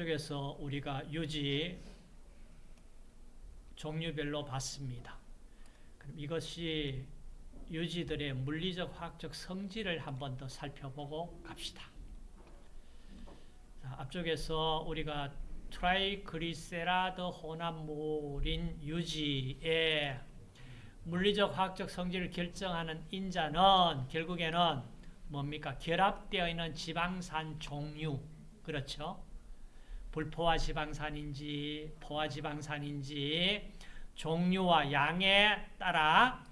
앞쪽에서 우리가 유지 종류별로 봤습니다. 그럼 이것이 유지들의 물리적 화학적 성질을 한 번 더 살펴보고 갑시다. 자, 앞쪽에서 우리가 트라이글리세라이드 혼합물인 유지의 물리적 화학적 성질을 결정하는 인자는 결국에는 뭡니까? 결합되어 있는 지방산 종류 그렇죠? 불포화 지방산인지 포화 지방산인지 종류와 양에 따라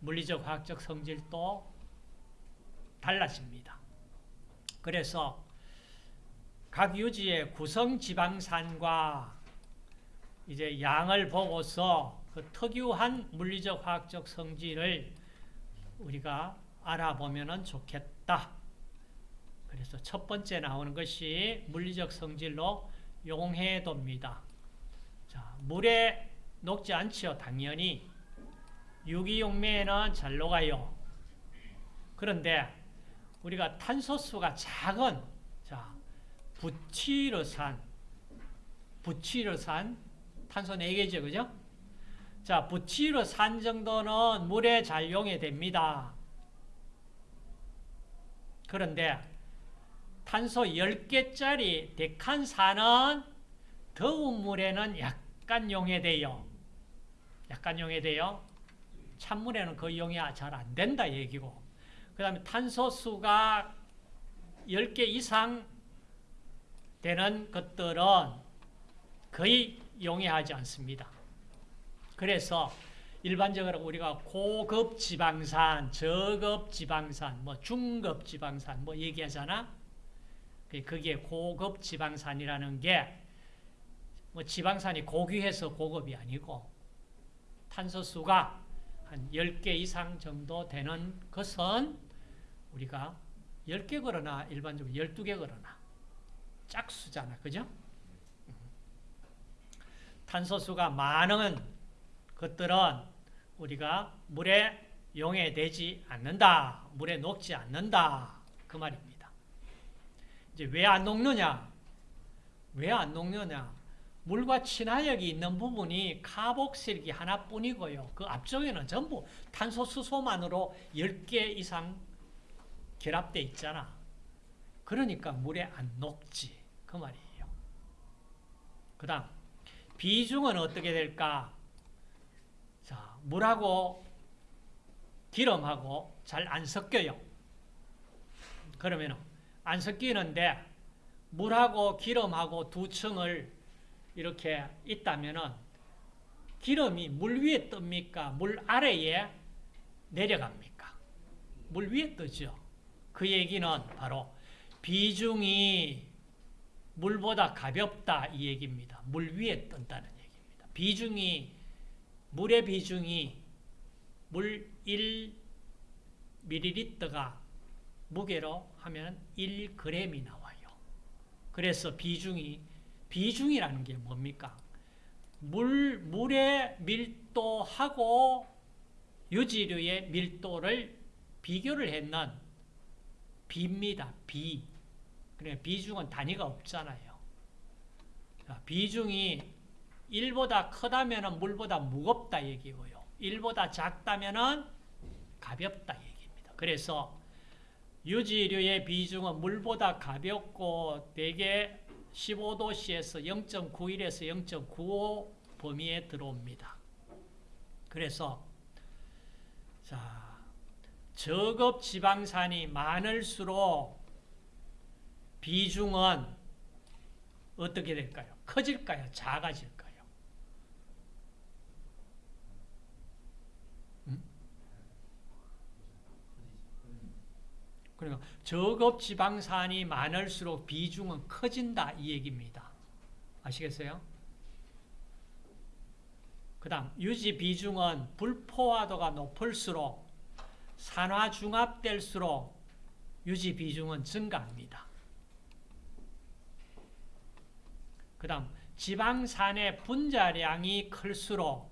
물리적 화학적 성질도 달라집니다. 그래서 각 유지의 구성 지방산과 이제 양을 보고서 그 특유한 물리적 화학적 성질을 우리가 알아보면 좋겠다. 그래서 첫 번째 나오는 것이 물리적 성질로 용해도입니다. 자, 물에 녹지 않지요, 당연히. 유기용매에는 잘 녹아요. 그런데 우리가 탄소수가 작은 자, 부티르산, 부티르산, 탄소 4개죠, 그죠? 자, 부티르산 정도는 물에 잘 용해됩니다. 그런데 탄소 10개짜리 데칸산은 더운 물에는 약간 용해돼요. 약간 용해돼요. 찬물에는 거의 용해 잘안 된다 얘기고 그 다음에 탄소수가 10개 이상 되는 것들은 거의 용해하지 않습니다. 그래서 일반적으로 우리가 고급 지방산, 저급 지방산, 뭐 중급 지방산 뭐 얘기하잖아. 그게 고급 지방산이라는 게 뭐 지방산이 고귀해서 고급이 아니고 탄소수가 한 10개 이상 정도 되는 것은 우리가 10개 걸어나 일반적으로 12개 걸어나 짝수잖아. 그죠? 탄소수가 많은 것들은 우리가 물에 용해되지 않는다. 물에 녹지 않는다. 그 말입니다. 이제 왜 안 녹느냐? 왜 안 녹느냐? 물과 친화력이 있는 부분이 카복실기 하나뿐이고요. 그 앞쪽에는 전부 탄소 수소만으로 10개 이상 결합되 있잖아. 그러니까 물에 안 녹지. 그 말이에요. 그 다음 비중은 어떻게 될까? 자, 물하고 기름하고 잘 안 섞여요. 그러면 안 섞이는데 물하고 기름하고 두 층을 이렇게 있다면은 기름이 물 위에 뜹니까? 물 아래에 내려갑니까? 물 위에 뜨죠. 그 얘기는 바로 비중이 물보다 가볍다 이 얘기입니다. 물 위에 뜬다는 얘기입니다. 비중이 물의 비중이 물 1ml가 무게로 하면 1g이 나와요. 그래서 비중이 비중이라는 게 뭡니까? 물, 물의 밀도하고 유지류의 밀도를 비교를 했는 비입니다. 비. 그래 비중은 단위가 없잖아요. 비중이 1보다 크다면 물보다 무겁다 얘기고요. 1보다 작다면 가볍다 얘기입니다. 그래서 유지류의 비중은 물보다 가볍고 대개 15도씨에서 0.91에서 0.95 범위에 들어옵니다. 그래서 자 저급 지방산이 많을수록 비중은 어떻게 될까요? 커질까요? 작아질까요? 음? 그러니까 저급 지방산이 많을수록 비중은 커진다 이 얘기입니다. 아시겠어요? 그 다음 유지 비중은 불포화도가 높을수록 산화중합될수록 유지 비중은 증가합니다. 그 다음 지방산의 분자량이 클수록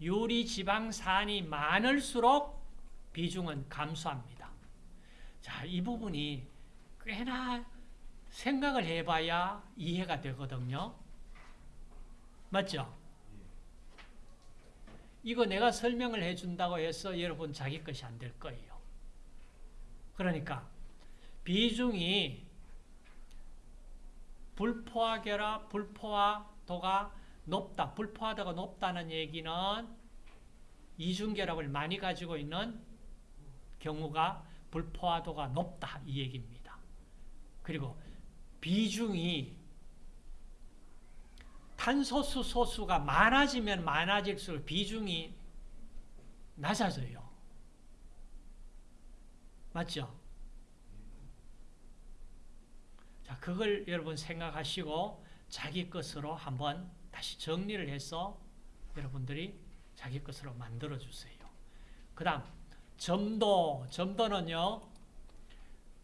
유리 지방산이 많을수록 비중은 감소합니다. 자, 이 부분이 꽤나 생각을 해봐야 이해가 되거든요. 맞죠? 이거 내가 설명을 해준다고 해서 여러분 자기 것이 안 될 거예요. 그러니까 비중이 불포화 결합, 불포화도가 높다. 불포화도가 높다는 얘기는 이중결합을 많이 가지고 있는 경우가 불포화도가 높다. 이 얘기입니다. 그리고 비중이 탄소수 소수가 많아지면 많아질수록 비중이 낮아져요. 맞죠? 자, 그걸 여러분 생각하시고 자기 것으로 한번 다시 정리를 해서 여러분들이 자기 것으로 만들어 주세요. 그 다음, 점도. 점도는요,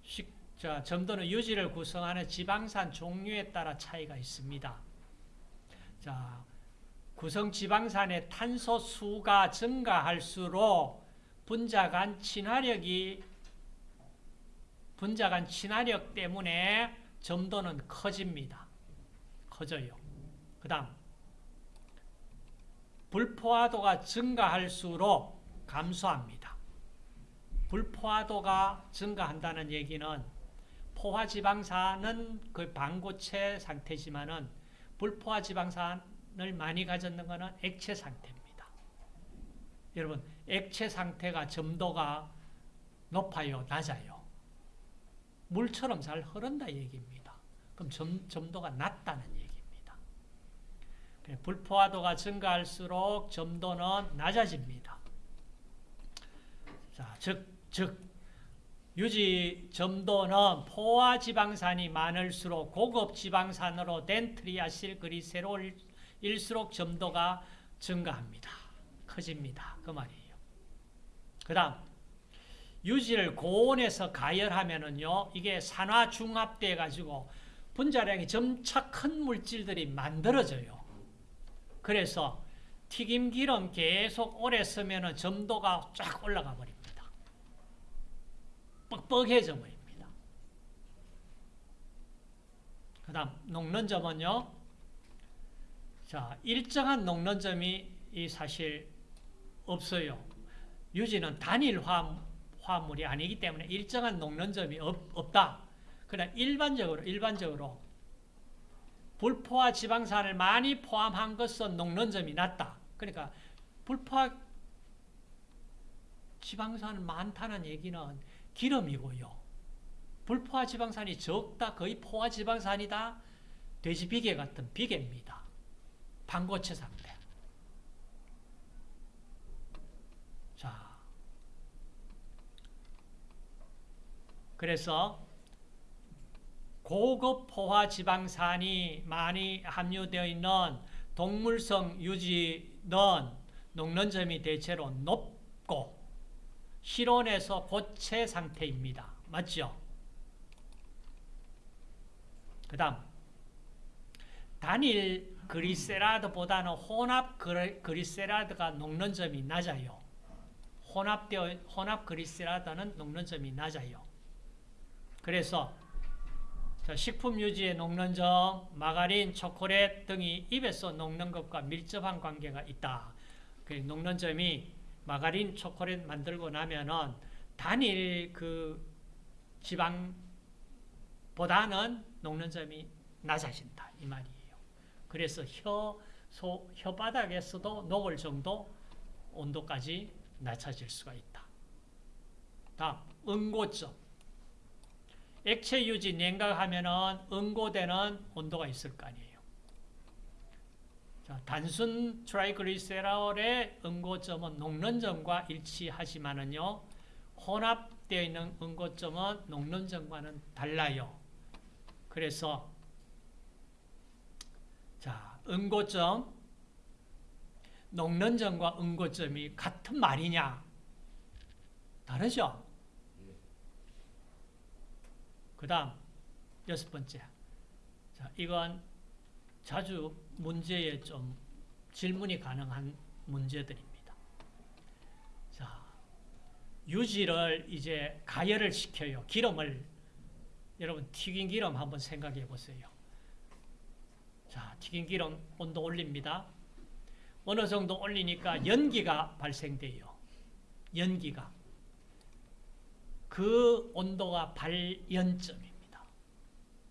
식, 자, 점도는 유지를 구성하는 지방산 종류에 따라 차이가 있습니다. 자, 구성 지방산의 탄소 수가 증가할수록 분자 간 친화력이 분자 간 친화력 때문에 점도는 커집니다. 커져요. 그 다음 불포화도가 증가할수록 감소합니다. 불포화도가 증가한다는 얘기는 포화 지방산은 그 반고체 상태지만은 불포화 지방산을 많이 가졌는 것은 액체 상태입니다. 여러분 액체 상태가 점도가 높아요, 낮아요? 물처럼 잘 흐른다 얘기입니다. 그럼 점, 점도가 낮다는 얘기입니다. 불포화도가 증가할수록 점도는 낮아집니다. 자, 즉, 즉 유지 점도는 포화 지방산이 많을수록 고급 지방산으로 된 트리아실 그리세롤일수록 점도가 증가합니다. 커집니다. 그 말이에요. 그 다음 유지를 고온에서 가열하면은요, 이게 산화 중합돼 가지고 분자량이 점차 큰 물질들이 만들어져요. 그래서 튀김 기름 계속 오래 쓰면은 점도가 쫙 올라가 버립니다. 뻑뻑해져 버립니다. 그 다음, 녹는 점은요, 자, 일정한 녹는 점이 사실 없어요. 유지는 단일 화, 화물이 아니기 때문에 일정한 녹는 점이 없, 없다. 그러나 일반적으로, 일반적으로 불포화 지방산을 많이 포함한 것은 녹는 점이 낮다. 그러니까 불포화 지방산은 많다는 얘기는 기름이고요. 불포화 지방산이 적다, 거의 포화 지방산이다. 돼지 비계 같은 비계입니다. 반고체 상태. 자, 그래서 고급 포화 지방산이 많이 함유되어 있는 동물성 유지는 녹는 점이 대체로 높고 실온에서 고체 상태입니다. 맞죠? 그 다음 단일 그리세라드보다는 혼합 그리세라드가 녹는 점이 낮아요. 혼합되어, 혼합 그리세라드는 녹는 점이 낮아요. 그래서 식품 유지에 녹는 점, 마가린, 초콜릿 등이 입에서 녹는 것과 밀접한 관계가 있다. 그 녹는 점이 마가린, 초콜릿 만들고 나면은 단일 그 지방보다는 녹는 점이 낮아진다 이 말이에요. 그래서 혀, 소, 혓바닥에서도 녹을 정도 온도까지 낮아질 수가 있다. 다음, 응고점. 액체 유지 냉각하면은 응고되는 온도가 있을 거 아니에요. 자, 단순 트라이그리세롤의 응고점은 녹는 점과 일치하지만은요, 혼합되어 있는 응고점은 녹는 점과는 달라요. 그래서 자, 응고점, 녹는 점과 응고점이 같은 말이냐? 다르죠? 그 다음, 여섯 번째. 자, 이건 자주 문제에 좀 질문이 가능한 문제들입니다. 자, 유지를 이제 가열을 시켜요. 기름을 여러분 튀긴 기름 한번 생각해 보세요. 자, 튀긴 기름 온도 올립니다. 어느 정도 올리니까 연기가 발생돼요. 연기가. 그 온도가 발연점입니다.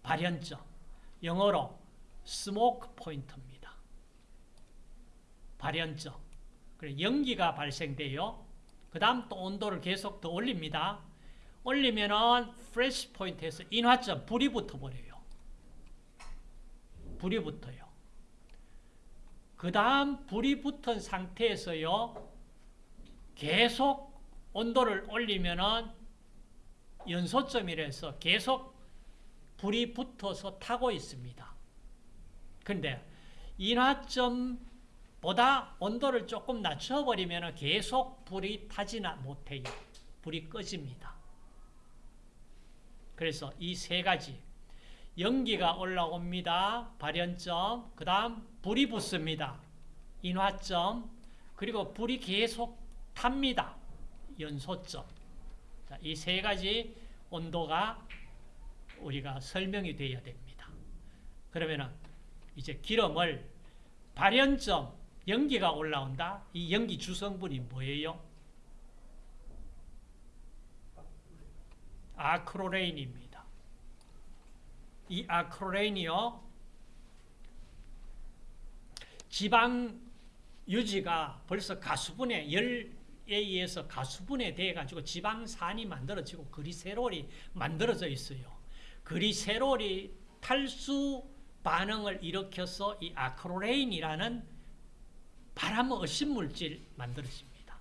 발연점. 영어로 smoke point입니다. 발연점. 그래 연기가 발생돼요. 그 다음 또 온도를 계속 더 올립니다. 올리면은 flash point에서 인화점 불이 붙어버려요. 불이 붙어요. 그 다음 불이 붙은 상태에서요. 계속 온도를 올리면은 연소점이라서 계속 불이 붙어서 타고 있습니다. 근데 인화점보다 온도를 조금 낮춰버리면 계속 불이 타지나 못해요. 불이 꺼집니다. 그래서 이 세 가지 연기가 올라옵니다. 발연점, 그 다음 불이 붙습니다. 인화점, 그리고 불이 계속 탑니다. 연소점. 이 세 가지 온도가 우리가 설명이 되어야 됩니다. 그러면 이제 기름을 발연점, 연기가 올라온다. 이 연기 주성분이 뭐예요? 아크로레인입니다. 이 아크로레인이요. 지방 유지가 벌써 가수분해 열에 의해서 가수분해 돼 가지고 지방산이 만들어지고 그리세롤이 만들어져 있어요. 그리세롤이 탈수 반응을 일으켜서 이 아크로레인이라는 바람 어신 물질 만들어집니다.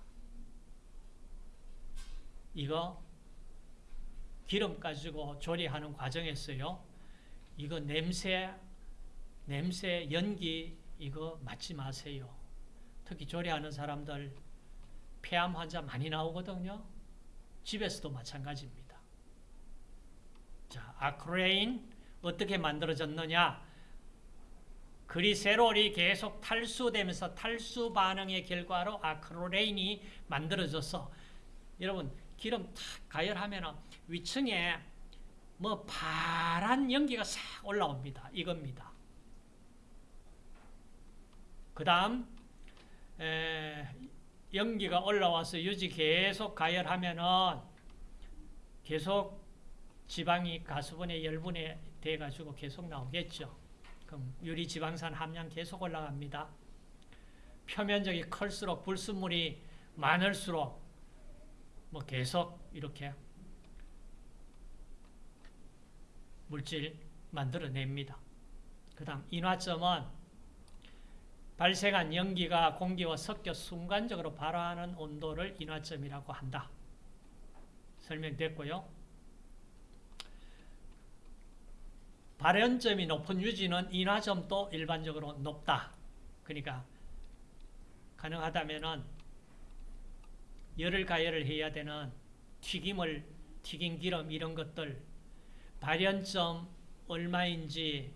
이거 기름 가지고 조리하는 과정에서요. 이거 냄새, 냄새, 연기 이거 맞지 마세요. 특히 조리하는 사람들 폐암 환자 많이 나오거든요. 집에서도 마찬가지입니다. 자, 아크레인 어떻게 만들어졌느냐? 그리세롤이 계속 탈수되면서 탈수 반응의 결과로 아크로레인이 만들어져서 여러분 기름 탁 가열하면 위층에 뭐 파란 연기가 싹 올라옵니다. 이겁니다. 그 다음 연기가 올라와서 유지 계속 가열하면은 계속 지방이 가수분해 열분해 돼가지고 계속 나오겠죠. 그럼 유리 지방산 함량 계속 올라갑니다. 표면적이 클수록 불순물이 많을수록 뭐 계속 이렇게 물질 만들어냅니다. 그 다음 인화점은 발생한 연기가 공기와 섞여 순간적으로 발화하는 온도를 인화점이라고 한다. 설명됐고요. 발연점이 높은 유지는 인화점도 일반적으로 높다. 그러니까 가능하다면 열을 가열을 해야 되는 튀김을 튀긴 기름 이런 것들 발연점 얼마인지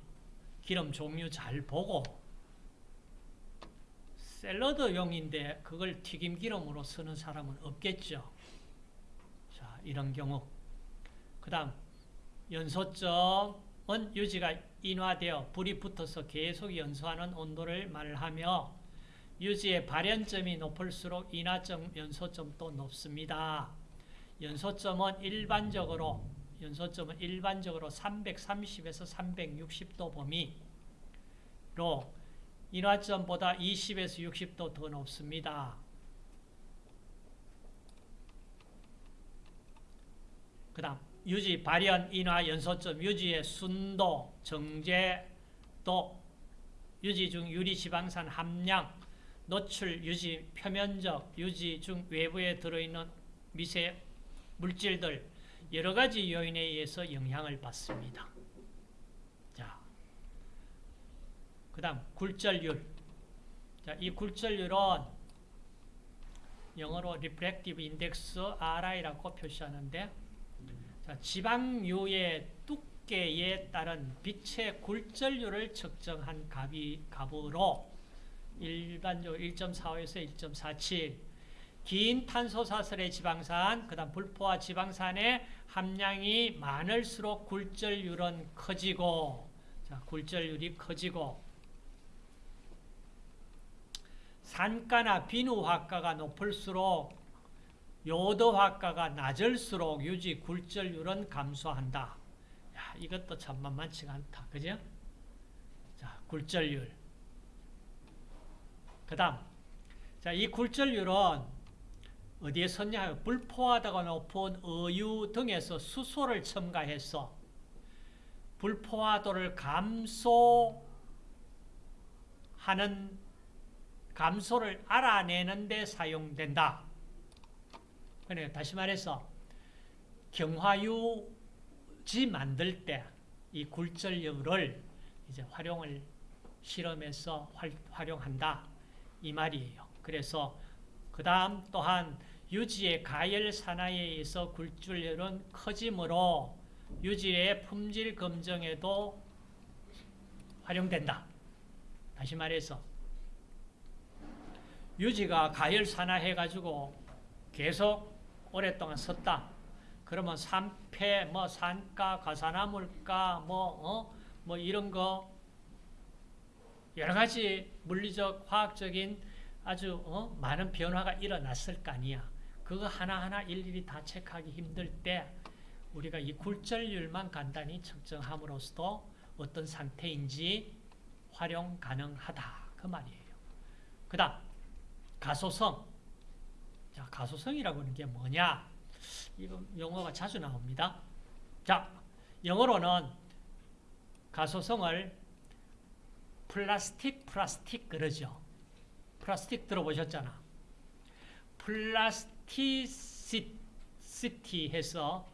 기름 종류 잘 보고 샐러드용인데 그걸 튀김 기름으로 쓰는 사람은 없겠죠. 자, 이런 경우. 그 다음, 연소점 은 유지가 인화되어 불이 붙어서 계속 연소하는 온도를 말하며 유지의 발연점이 높을수록 인화점, 연소점도 높습니다. 연소점은 일반적으로 연소점은 일반적으로 330에서 360도 범위로 인화점보다 20에서 60도 더 높습니다. 그 다음 유지, 발현, 인화, 연소점, 유지의 순도, 정제도, 유지 중 유리 지방산 함량, 노출, 유지, 표면적, 유지 중 외부에 들어있는 미세 물질들 여러 가지 요인에 의해서 영향을 받습니다. 자, 그 다음 굴절율. 자, 이 굴절율은 영어로 Refractive Index RI라고 표시하는데 자, 지방유의 두께에 따른 빛의 굴절율을 측정한 값이, 값으로 일반적으로 1.45에서 1.47 긴 탄소사슬의 지방산, 그 다음 불포화 지방산의 함량이 많을수록 굴절율은 커지고, 자, 굴절율이 커지고, 산가나 비누화가가 높을수록 요도화가가 낮을수록 유지 굴절율은 감소한다. 야, 이것도 참 만만치가 않다. 그죠? 자, 굴절율. 그 다음, 자, 이 굴절율은 어디에 섰냐? 불포화도가 높은 어유 등에서 수소를 첨가해서 불포화도를 감소하는 감소를 알아내는 데 사용된다. 그러니까 다시 말해서 경화유지 만들 때 이 굴절율을 이제 활용을 실험해서 활, 활용한다 이 말이에요. 그래서 그 다음 또한 유지의 가열 산화에 의해서 굴절율은 커지므로 유지의 품질 검정에도 활용된다. 다시 말해서 유지가 가열 산화해가지고 계속 오랫동안 섰다. 그러면 산패, 뭐 산가, 가산화물가, 뭐, 어? 뭐 이런 거 여러 가지 물리적, 화학적인 아주 어? 많은 변화가 일어났을 거 아니야. 그거 하나하나 일일이 다 체크하기 힘들 때 우리가 이 굴절율만 간단히 측정함으로써 어떤 상태인지 활용 가능하다. 그 말이에요. 그 다음 가소성. 자, 가소성이라고 하는 게 뭐냐? 이거 용어가 자주 나옵니다. 자, 영어로는 가소성을 플라스틱, 플라스틱 그러죠. 플라스틱 들어보셨잖아. plasticity 해서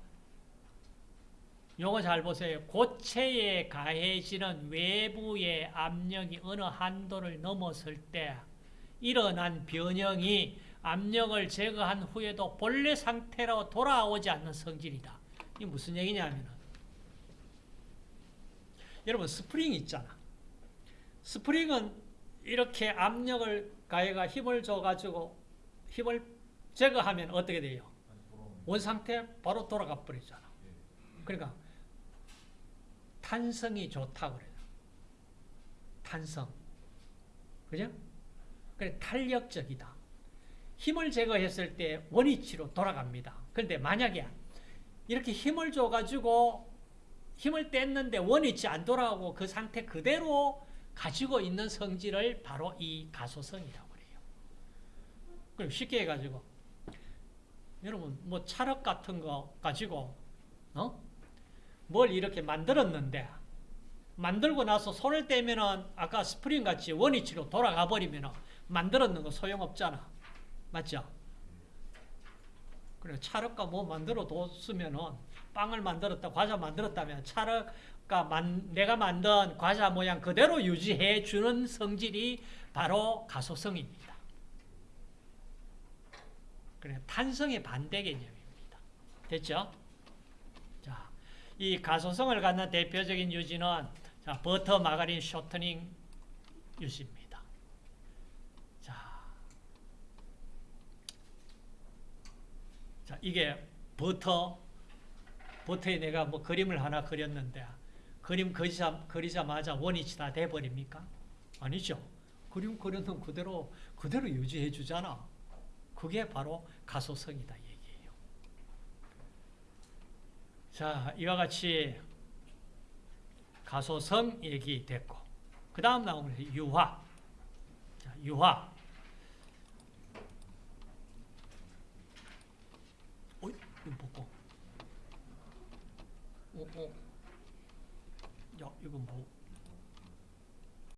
용어 잘 보세요. 고체에 가해지는 외부의 압력이 어느 한도를 넘었을 때 일어난 변형이 압력을 제거한 후에도 본래 상태로 돌아오지 않는 성질이다. 이게 무슨 얘기냐면 여러분 스프링 있잖아. 스프링은 이렇게 압력을 가해가 힘을 줘가지고 힘을 제거하면 어떻게 돼요? 원상태 바로 돌아가 버리잖아. 그러니까 탄성이 좋다고 그래요. 탄성. 그죠? 그래 탄력적이다. 힘을 제거했을 때 원위치로 돌아갑니다. 그런데 만약에 이렇게 힘을 줘가지고 힘을 뗐는데 원위치 안 돌아가고 그 상태 그대로 가지고 있는 성질을 바로 이 가소성이라고 그래요. 그럼 쉽게 해가지고 여러분 뭐 찰흙 같은 거 가지고 어? 뭘 이렇게 만들었는데 만들고 나서 손을 떼면은 아까 스프링 같이 원위치로 돌아가 버리면은 만들었는 거 소용없잖아. 맞죠? 그래 찰흙과 뭐 만들어 뒀으면은 빵을 만들었다, 과자 만들었다면 찰흙과 만, 내가 만든 과자 모양 그대로 유지해 주는 성질이 바로 가소성입니다. 그래 탄성의 반대 개념입니다. 됐죠? 자, 이 가소성을 갖는 대표적인 유지는 자, 버터, 마가린, 쇼트닝 유지입니다. 자, 자 이게 버터, 버터에 내가 뭐 그림을 하나 그렸는데 그림 그리자, 그리자마자 원위치 다 돼버립니까? 아니죠. 그림 그려놓은 그대로 그대로 유지해 주잖아. 그게 바로 가소성이다 얘기예요. 자, 이와 같이 가소성 얘기 됐고 그 다음 나오는 유화. 자, 유화. 어, 어. 이거 먹어. 야, 이거 뭐.